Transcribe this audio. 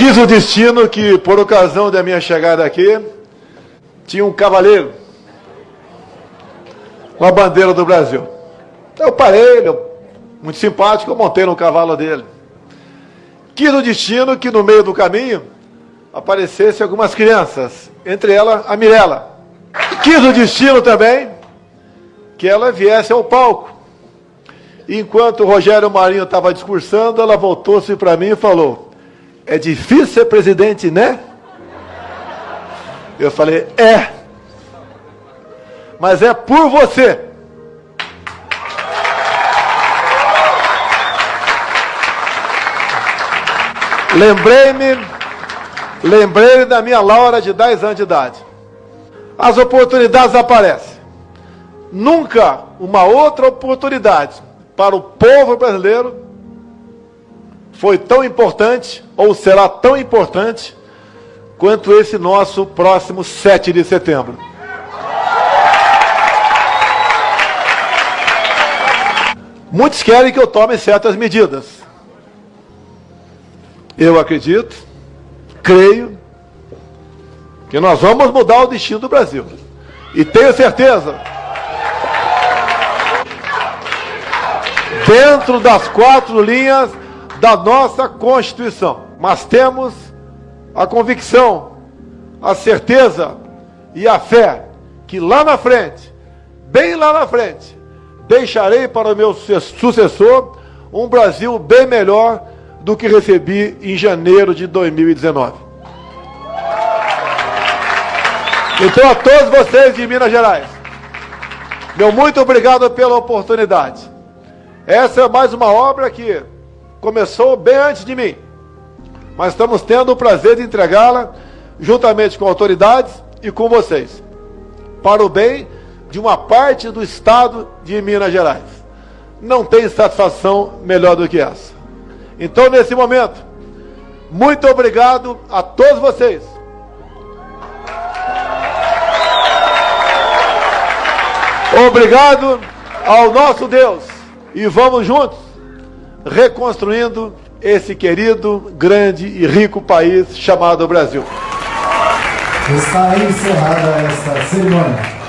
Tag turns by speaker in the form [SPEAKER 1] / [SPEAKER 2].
[SPEAKER 1] Quis o destino que, por ocasião da minha chegada aqui, tinha um cavaleiro com a bandeira do Brasil. Eu parei, ele, muito simpático, eu montei no cavalo dele. Quis o destino que, no meio do caminho, aparecessem algumas crianças, entre elas a Mirella. Quis o destino também que ela viesse ao palco. Enquanto o Rogério Marinho estava discursando, ela voltou-se para mim e falou: é difícil ser presidente, né? Eu falei, é. Mas é por você. Lembrei-me, lembrei da minha Laura de 10 anos de idade. As oportunidades aparecem. Nunca uma outra oportunidade para o povo brasileiro foi tão importante, ou será tão importante, quanto esse nosso próximo 7 de setembro. Muitos querem que eu tome certas medidas. Eu acredito, creio, que nós vamos mudar o destino do Brasil. E tenho certeza, dentro das quatro linhas da nossa Constituição. Mas temos a convicção, a certeza e a fé que lá na frente, bem lá na frente, deixarei para o meu sucessor um Brasil bem melhor do que recebi em janeiro de 2019. Então, a todos vocês de Minas Gerais, meu muito obrigado pela oportunidade. Essa é mais uma obra que começou bem antes de mim. Mas estamos tendo o prazer de entregá-la juntamente com autoridades e com vocês, para o bem de uma parte do estado de Minas Gerais. Não tem satisfação melhor do que essa. Então, nesse momento, muito obrigado a todos vocês. Obrigado ao nosso Deus. E vamos juntos reconstruindo esse querido, grande e rico país chamado Brasil.
[SPEAKER 2] Está encerrada esta cerimônia.